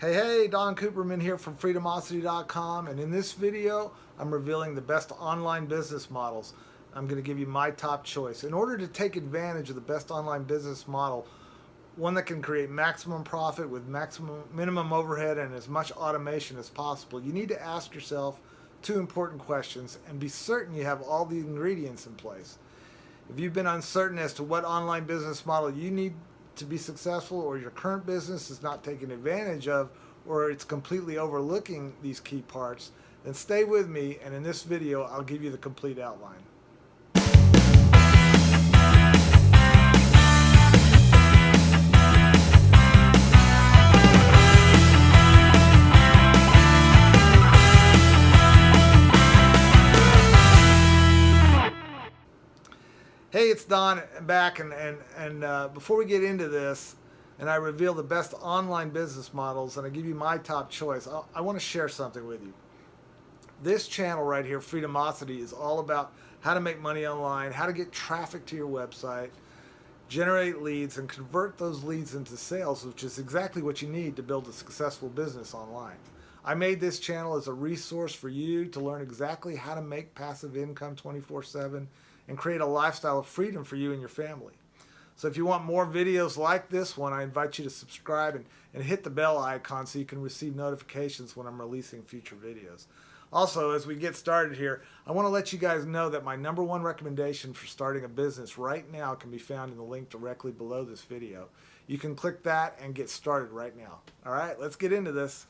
Hey, hey, Don Cooperman here from Freedomosity.com and in this video I'm revealing the best online business models. I'm going to give you my top choice. In order to take advantage of the best online business model, one that can create maximum profit with maximum minimum overhead and as much automation as possible, you need to ask yourself two important questions and be certain you have all the ingredients in place. If you've been uncertain as to what online business model you need to be successful or your current business is not taking advantage of or it's completely overlooking these key parts, then stay with me and in this video I'll give you the complete outline. It's Don back, and and and uh, before we get into this, and I reveal the best online business models, and I give you my top choice, I, I want to share something with you. This channel right here, Freedomosity, is all about how to make money online, how to get traffic to your website, generate leads, and convert those leads into sales, which is exactly what you need to build a successful business online. I made this channel as a resource for you to learn exactly how to make passive income 24-7 and create a lifestyle of freedom for you and your family. So if you want more videos like this one, I invite you to subscribe and, and hit the bell icon so you can receive notifications when I'm releasing future videos. Also, as we get started here, I want to let you guys know that my number one recommendation for starting a business right now can be found in the link directly below this video. You can click that and get started right now. All right, let's get into this.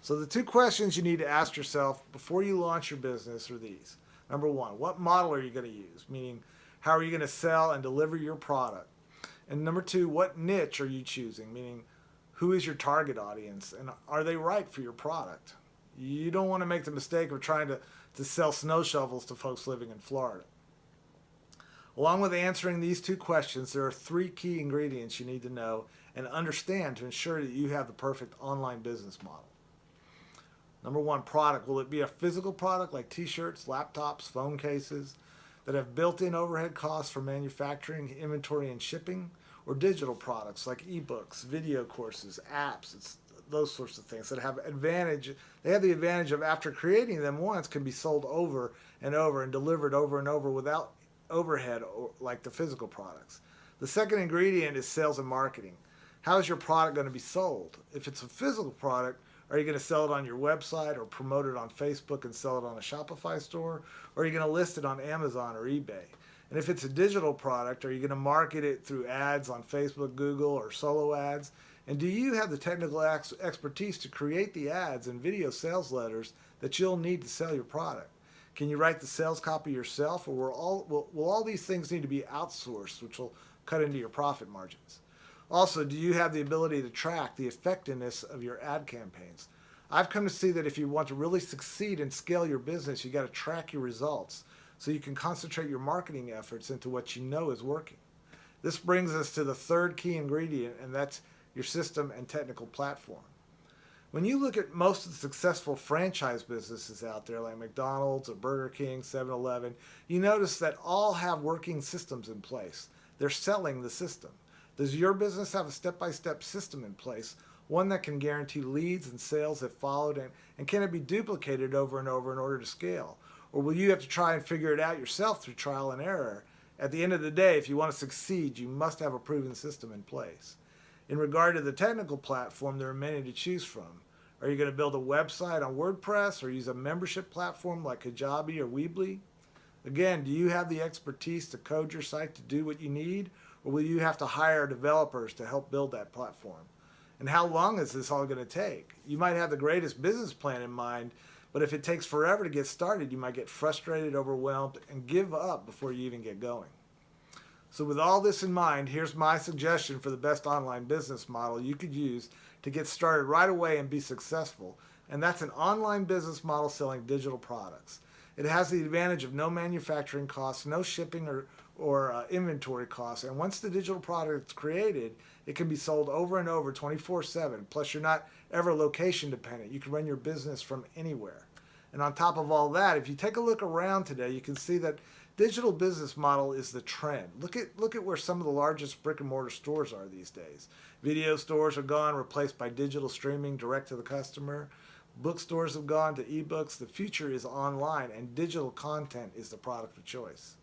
So the two questions you need to ask yourself before you launch your business are these. Number one, what model are you going to use? Meaning, how are you going to sell and deliver your product? And number two, what niche are you choosing? Meaning, who is your target audience and are they right for your product? You don't want to make the mistake of trying to, to sell snow shovels to folks living in Florida. Along with answering these two questions, there are three key ingredients you need to know and understand to ensure that you have the perfect online business model. Number one, product. Will it be a physical product like t-shirts, laptops, phone cases that have built-in overhead costs for manufacturing, inventory, and shipping? Or digital products like ebooks, video courses, apps, it's those sorts of things that have advantage. They have the advantage of after creating them once can be sold over and over and delivered over and over without overhead like the physical products. The second ingredient is sales and marketing. How is your product going to be sold? If it's a physical product, are you going to sell it on your website or promote it on Facebook and sell it on a Shopify store? Or are you going to list it on Amazon or eBay? And if it's a digital product, are you going to market it through ads on Facebook, Google, or solo ads? And do you have the technical ex expertise to create the ads and video sales letters that you'll need to sell your product? Can you write the sales copy yourself or will all, will, will all these things need to be outsourced, which will cut into your profit margins? Also, do you have the ability to track the effectiveness of your ad campaigns? I've come to see that if you want to really succeed and scale your business, you got to track your results so you can concentrate your marketing efforts into what you know is working. This brings us to the third key ingredient, and that's your system and technical platform. When you look at most of the successful franchise businesses out there like McDonald's or Burger King, 7-Eleven, you notice that all have working systems in place. They're selling the system. Does your business have a step-by-step -step system in place, one that can guarantee leads and sales if followed, and, and can it be duplicated over and over in order to scale? Or will you have to try and figure it out yourself through trial and error? At the end of the day, if you want to succeed, you must have a proven system in place. In regard to the technical platform, there are many to choose from. Are you going to build a website on WordPress or use a membership platform like Kajabi or Weebly? Again, do you have the expertise to code your site to do what you need, or will you have to hire developers to help build that platform? And how long is this all going to take? You might have the greatest business plan in mind, but if it takes forever to get started, you might get frustrated, overwhelmed, and give up before you even get going. So with all this in mind, here's my suggestion for the best online business model you could use to get started right away and be successful. And that's an online business model selling digital products. It has the advantage of no manufacturing costs, no shipping or, or uh, inventory costs. And once the digital product is created, it can be sold over and over 24-7. Plus, you're not ever location dependent. You can run your business from anywhere. And on top of all that, if you take a look around today, you can see that digital business model is the trend. Look at look at where some of the largest brick and mortar stores are these days. Video stores are gone, replaced by digital streaming direct to the customer. Bookstores have gone to ebooks. The future is online, and digital content is the product of choice.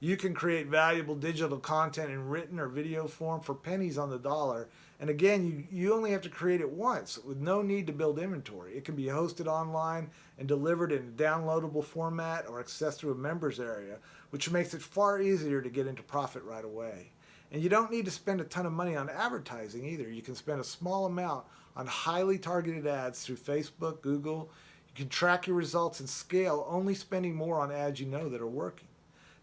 You can create valuable digital content in written or video form for pennies on the dollar. And again, you, you only have to create it once with no need to build inventory. It can be hosted online and delivered in a downloadable format or accessed through a members area, which makes it far easier to get into profit right away. And you don't need to spend a ton of money on advertising either. You can spend a small amount on highly targeted ads through Facebook, Google. You can track your results and scale, only spending more on ads you know that are working.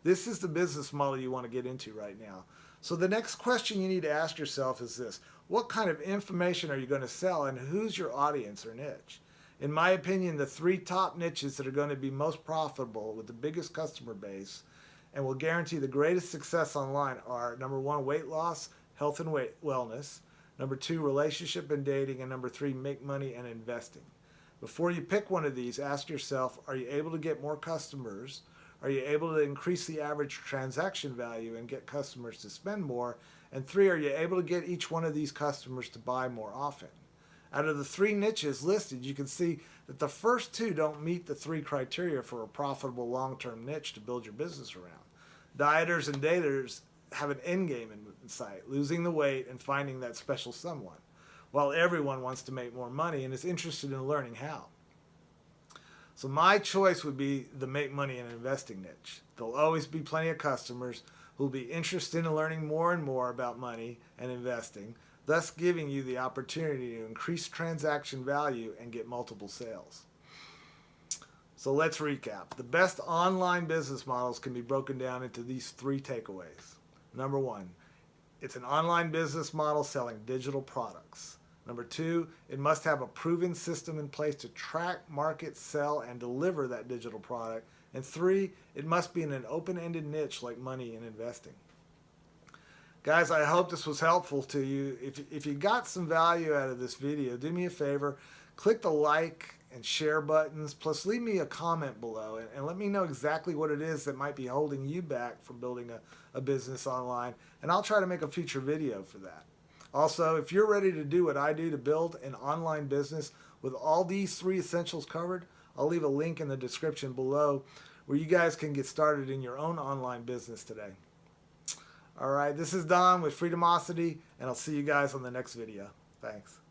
This is the business model you want to get into right now. So the next question you need to ask yourself is this. What kind of information are you going to sell and who's your audience or niche? In my opinion, the three top niches that are going to be most profitable with the biggest customer base and will guarantee the greatest success online are number one, weight loss, health and weight wellness, number two, relationship and dating, and number three, make money and investing. Before you pick one of these, ask yourself, are you able to get more customers? Are you able to increase the average transaction value and get customers to spend more? And three, are you able to get each one of these customers to buy more often? Out of the three niches listed, you can see that the first two don't meet the three criteria for a profitable long-term niche to build your business around. Dieters and daters have an end game in sight, losing the weight and finding that special someone, while everyone wants to make more money and is interested in learning how. So my choice would be the make money and investing niche. There'll always be plenty of customers who'll be interested in learning more and more about money and investing, thus giving you the opportunity to increase transaction value and get multiple sales. So let's recap. The best online business models can be broken down into these three takeaways. Number one, it's an online business model selling digital products. Number two, it must have a proven system in place to track, market, sell, and deliver that digital product. And three, it must be in an open-ended niche like money and investing. Guys, I hope this was helpful to you. If, if you got some value out of this video, do me a favor, click the like and share buttons, plus leave me a comment below and, and let me know exactly what it is that might be holding you back from building a, a business online, and I'll try to make a future video for that. Also, if you're ready to do what I do to build an online business with all these three essentials covered, I'll leave a link in the description below where you guys can get started in your own online business today. All right, this is Don with Freedomosity, and I'll see you guys on the next video. Thanks.